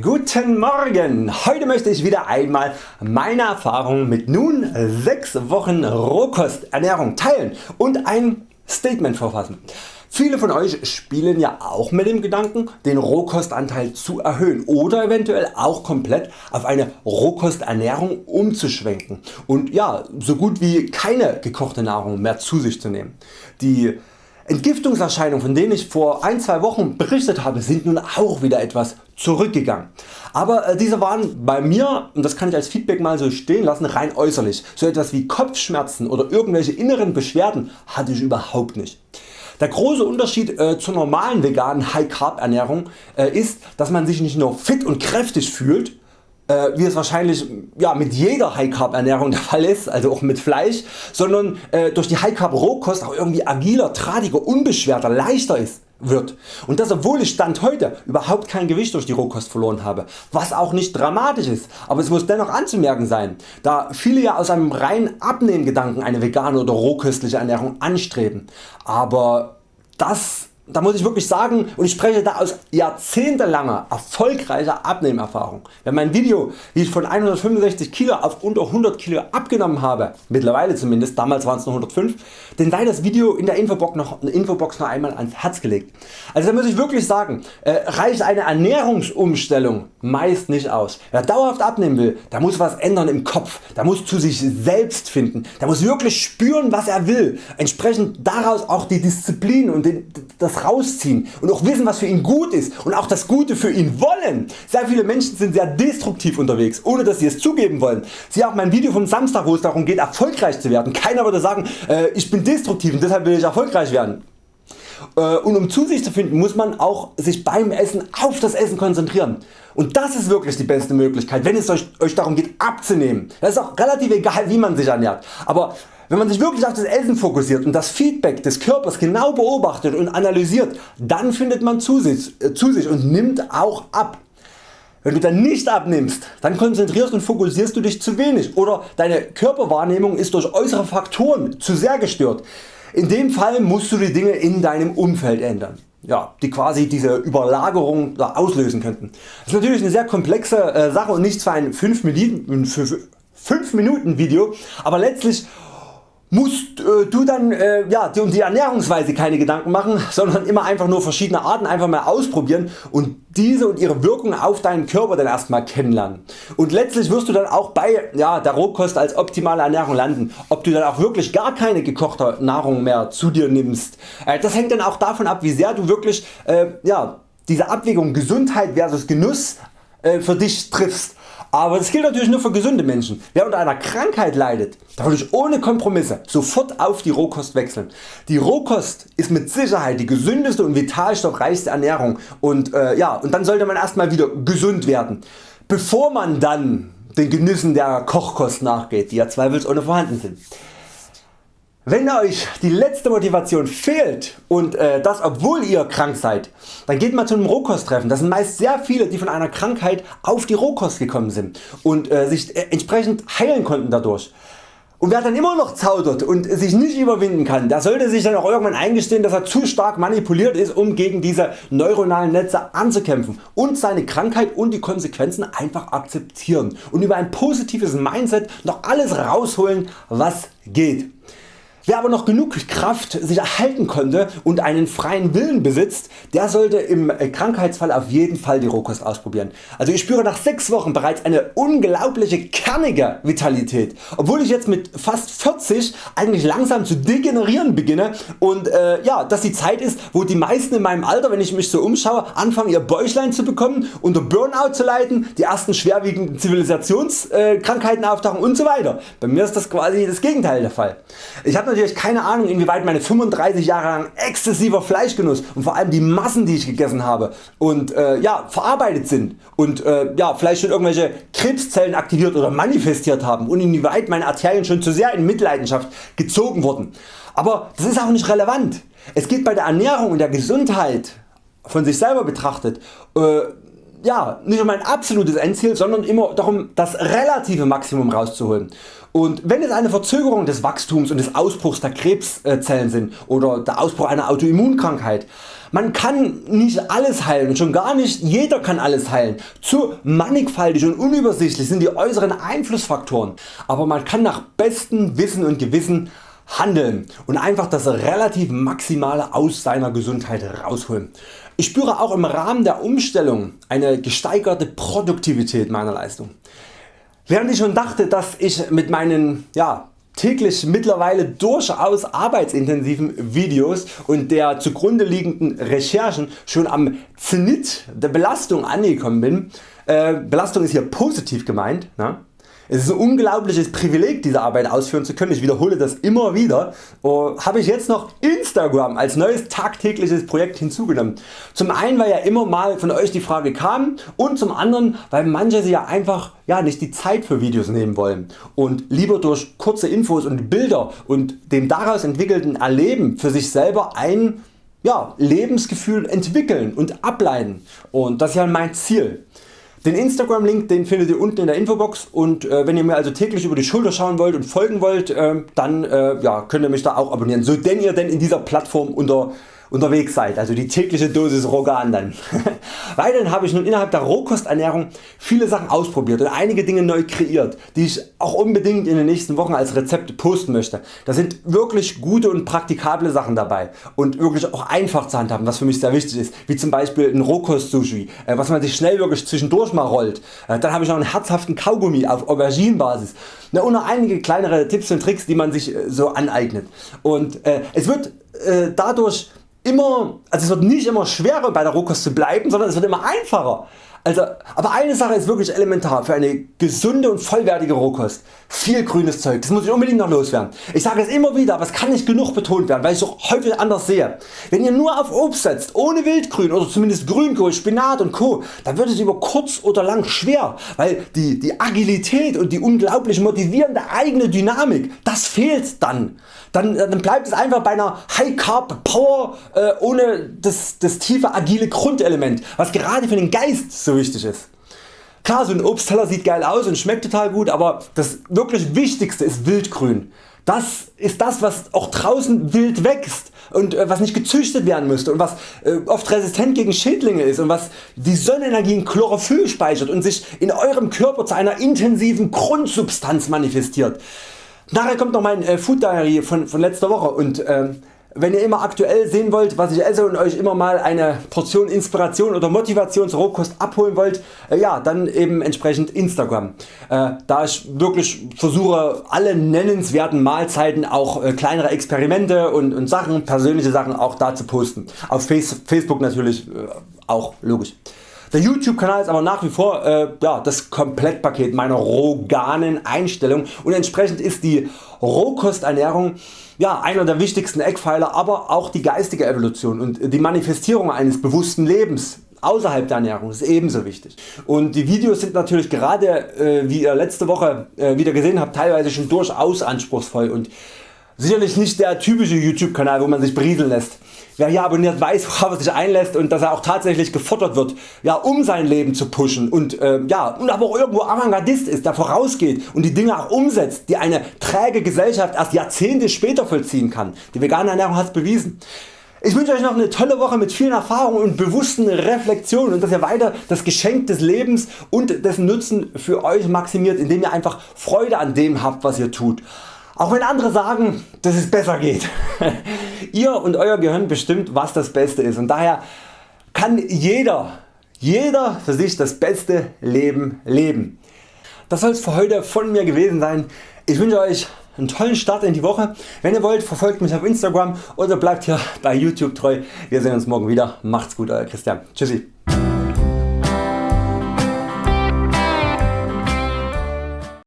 Guten Morgen! Heute möchte ich wieder einmal meine Erfahrungen mit nun 6 Wochen Rohkosternährung teilen und ein Statement verfassen. Viele von Euch spielen ja auch mit dem Gedanken den Rohkostanteil zu erhöhen oder eventuell auch komplett auf eine Rohkosternährung umzuschwenken und ja, so gut wie keine gekochte Nahrung mehr zu sich zu nehmen. Die Entgiftungserscheinungen von denen ich vor ein, zwei Wochen berichtet habe sind nun auch wieder etwas zurückgegangen. Aber äh, diese waren bei mir, und das kann ich als Feedback mal so stehen lassen, rein äußerlich. So etwas wie Kopfschmerzen oder irgendwelche inneren Beschwerden hatte ich überhaupt nicht. Der große Unterschied äh, zur normalen veganen High Carb Ernährung äh, ist, dass man sich nicht nur fit und kräftig fühlt, äh, wie es wahrscheinlich ja, mit jeder High Carb Ernährung der Fall ist, also auch mit Fleisch, sondern äh, durch die High Carb Rohkost auch irgendwie agiler, tradiger, unbeschwerter, leichter ist wird. Und das obwohl ich Stand heute überhaupt kein Gewicht durch die Rohkost verloren habe, was auch nicht dramatisch ist, aber es muss dennoch anzumerken sein, da viele ja aus einem reinen Abnehmgedanken eine vegane oder rohköstliche Ernährung anstreben. Aber das da muss ich wirklich sagen und ich spreche da aus jahrzehntelanger erfolgreicher Abnehmerfahrung. Wer mein Video wie ich von 165 Kilo auf unter 100 Kilo abgenommen habe, mittlerweile zumindest, damals waren es nur 105, den sei das Video in der Infobox noch, Infobox noch einmal ans Herz gelegt. Also da muss ich wirklich sagen, äh, reicht eine Ernährungsumstellung meist nicht aus. Wer dauerhaft abnehmen will, der muss was ändern im Kopf, der muss zu sich selbst finden, der muss wirklich spüren was er will, entsprechend daraus auch die Disziplin und den, das das rausziehen und auch wissen was für ihn gut ist und auch das Gute für ihn wollen. Sehr viele Menschen sind sehr destruktiv unterwegs ohne dass sie es zugeben wollen. Siehe auch mein Video vom Samstag wo es darum geht erfolgreich zu werden. Keiner würde sagen äh, ich bin destruktiv und deshalb will ich erfolgreich werden. Äh, und um zu sich zu finden muss man auch sich beim Essen auf das Essen konzentrieren. Und das ist wirklich die beste Möglichkeit wenn es euch, euch darum geht abzunehmen. Das ist auch relativ egal wie man sich ernährt. Aber wenn man sich wirklich auf das Essen fokussiert und das Feedback des Körpers genau beobachtet und analysiert, dann findet man zu sich, äh, zu sich und nimmt auch ab. Wenn du dann nicht abnimmst, dann konzentrierst und fokussierst du dich zu wenig oder deine Körperwahrnehmung ist durch äußere Faktoren zu sehr gestört. In dem Fall musst du die Dinge in deinem Umfeld ändern. Ja, die quasi diese Überlagerung auslösen könnten. Das ist natürlich eine sehr komplexe äh, Sache und nichts für ein 5 Minuten, 5 Minuten Video, aber letztlich musst äh, du dann äh, ja, um die Ernährungsweise keine Gedanken machen, sondern immer einfach nur verschiedene Arten einfach mal ausprobieren und diese und ihre Wirkung auf deinen Körper dann erstmal kennenlernen. Und letztlich wirst du dann auch bei ja, der Rohkost als optimale Ernährung landen. Ob du dann auch wirklich gar keine gekochte Nahrung mehr zu dir nimmst. Äh, das hängt dann auch davon ab wie sehr du wirklich äh, ja, diese Abwägung Gesundheit versus Genuss äh, für dich triffst. Aber das gilt natürlich nur für gesunde Menschen. Wer unter einer Krankheit leidet, da würde ich ohne Kompromisse sofort auf die Rohkost wechseln. Die Rohkost ist mit Sicherheit die gesündeste und vitalstoffreichste Ernährung und, äh, ja, und dann sollte man erstmal wieder gesund werden, bevor man dann den Genüssen der Kochkost nachgeht, die ja zweifelsohne vorhanden sind. Wenn Euch die letzte Motivation fehlt und äh, das obwohl ihr krank seid, dann geht mal zu einem Rohkosttreffen. Das sind meist sehr viele die von einer Krankheit auf die Rohkost gekommen sind und äh, sich äh, entsprechend heilen konnten dadurch. Und wer dann immer noch zaudert und sich nicht überwinden kann, der sollte sich dann auch irgendwann eingestehen dass er zu stark manipuliert ist um gegen diese neuronalen Netze anzukämpfen und seine Krankheit und die Konsequenzen einfach akzeptieren und über ein positives Mindset noch alles rausholen was geht. Wer aber noch genug Kraft sich erhalten konnte und einen freien Willen besitzt, der sollte im Krankheitsfall auf jeden Fall die Rohkost ausprobieren. Also ich spüre nach 6 Wochen bereits eine unglaubliche kernige Vitalität, obwohl ich jetzt mit fast 40 eigentlich langsam zu degenerieren beginne und äh, ja, dass die Zeit ist wo die meisten in meinem Alter wenn ich mich so umschaue anfangen ihr Bäuchlein zu bekommen, unter Burnout zu leiden, die ersten schwerwiegenden Zivilisationskrankheiten auftauchen und so weiter. Bei mir ist das quasi das Gegenteil der Fall. Ich natürlich keine Ahnung inwieweit meine 35 Jahre lang exzessiver Fleischgenuss und vor allem die Massen die ich gegessen habe und äh, ja, verarbeitet sind und äh, ja, vielleicht schon irgendwelche Krebszellen aktiviert oder manifestiert haben und inwieweit meine Arterien schon zu sehr in Mitleidenschaft gezogen wurden. Aber das ist auch nicht relevant. Es geht bei der Ernährung und der Gesundheit von sich selber betrachtet äh, ja, nicht um ein absolutes Endziel, sondern immer darum das relative Maximum rauszuholen. Und wenn es eine Verzögerung des Wachstums und des Ausbruchs der Krebszellen sind oder der Ausbruch einer Autoimmunkrankheit, man kann nicht alles heilen und schon gar nicht jeder kann alles heilen. Zu mannigfaltig und unübersichtlich sind die äußeren Einflussfaktoren, aber man kann nach bestem Wissen und Gewissen handeln und einfach das relativ Maximale aus seiner Gesundheit rausholen. Ich spüre auch im Rahmen der Umstellung eine gesteigerte Produktivität meiner Leistung. Während ich schon dachte dass ich mit meinen ja, täglich mittlerweile durchaus arbeitsintensiven Videos und der zugrunde liegenden Recherchen schon am Zenit der Belastung angekommen bin, äh, Belastung ist hier positiv gemeint, ne? Es ist ein unglaubliches Privileg diese Arbeit ausführen zu können, ich wiederhole das immer wieder, oh, habe ich jetzt noch Instagram als neues tagtägliches Projekt hinzugenommen. Zum einen weil ja immer mal von Euch die Frage kam und zum anderen weil manche sich ja einfach ja, nicht die Zeit für Videos nehmen wollen und lieber durch kurze Infos und Bilder und dem daraus entwickelten Erleben für sich selber ein ja, Lebensgefühl entwickeln und ableiten und das ist ja mein Ziel. Den Instagram Link den findet ihr unten in der Infobox. Und äh, wenn ihr mir also täglich über die Schulter schauen wollt und folgen wollt, äh, dann äh, ja, könnt ihr mich da auch abonnieren, so denn ihr denn in dieser Plattform unter unterwegs seid, also die tägliche Dosis Rogan dann. Weiterhin habe ich nun innerhalb der Rohkosternährung viele Sachen ausprobiert und einige Dinge neu kreiert, die ich auch unbedingt in den nächsten Wochen als Rezepte posten möchte. Da sind wirklich gute und praktikable Sachen dabei und wirklich auch einfach zu handhaben, was für mich sehr wichtig ist, wie zum Beispiel ein Rohkost Sushi, äh, was man sich schnell wirklich zwischendurch mal rollt. Äh, dann habe ich noch einen herzhaften Kaugummi auf Auberginenbasis und noch einige kleinere Tipps und Tricks die man sich äh, so aneignet. Und es wird dadurch immer, also es wird nicht immer schwerer bei der Rohkost zu bleiben, sondern es wird immer einfacher. Also, aber eine Sache ist wirklich elementar für eine gesunde und vollwertige Rohkost. Viel grünes Zeug, das muss ich unbedingt noch loswerden. Ich sage es immer wieder, aber es kann nicht genug betont werden, weil ich es auch häufig anders sehe. Wenn ihr nur auf Obst setzt, ohne Wildgrün oder zumindest Grünkohl, Spinat und Co., dann wird es über kurz oder lang schwer, weil die, die Agilität und die unglaublich motivierende eigene Dynamik, das fehlt dann. Dann, dann bleibt es einfach bei einer High Carb Power äh, ohne das, das tiefe agile Grundelement, was gerade für den Geist so wichtig ist. Klar so ein Obstteller sieht geil aus und schmeckt total gut, aber das wirklich Wichtigste ist Wildgrün. Das ist das was auch draußen wild wächst und äh, was nicht gezüchtet werden müsste und was äh, oft resistent gegen Schädlinge ist und was die Sonnenenergie in Chlorophyll speichert und sich in Eurem Körper zu einer intensiven Grundsubstanz manifestiert. Nachher kommt noch mein äh, Food Diary von, von letzter Woche und ähm, wenn ihr immer aktuell sehen wollt was ich esse und Euch immer mal eine Portion Inspiration oder Motivation zur Rohkost abholen wollt, äh, ja dann eben entsprechend Instagram. Äh, da ich wirklich versuche alle nennenswerten Mahlzeiten, auch äh, kleinere Experimente und, und Sachen, persönliche Sachen auch da zu posten. Auf Face, Facebook natürlich auch logisch. Der YouTube Kanal ist aber nach wie vor äh, ja, das Komplettpaket meiner roganen Einstellung und entsprechend ist die Rohkosternährung ja, einer der wichtigsten Eckpfeiler, aber auch die geistige Evolution und die Manifestierung eines bewussten Lebens außerhalb der Ernährung ist ebenso wichtig. Und die Videos sind natürlich gerade äh, wie ihr letzte Woche äh, wieder gesehen habt teilweise schon durchaus anspruchsvoll und sicherlich nicht der typische YouTube Kanal wo man sich berieseln lässt. Wer hier abonniert weiß worauf er sich einlässt und dass er auch tatsächlich gefordert wird ja, um sein Leben zu pushen und, äh, ja, und aber auch irgendwo Avantgardist ist der vorausgeht und die Dinge auch umsetzt die eine träge Gesellschaft erst Jahrzehnte später vollziehen kann. Die vegane Ernährung hat es bewiesen. Ich wünsche Euch noch eine tolle Woche mit vielen Erfahrungen und bewussten Reflexionen und dass ihr weiter das Geschenk des Lebens und dessen Nutzen für Euch maximiert, indem ihr einfach Freude an dem habt was ihr tut. Auch wenn andere sagen dass es besser geht. Ihr und Euer Gehirn bestimmt was das Beste ist und daher kann jeder, jeder für sich das beste Leben leben. Das soll es für heute von mir gewesen sein. Ich wünsche Euch einen tollen Start in die Woche. Wenn ihr wollt verfolgt mich auf Instagram oder bleibt hier bei YouTube treu. Wir sehen uns morgen wieder. Macht's gut Euer Christian. Tschüssi.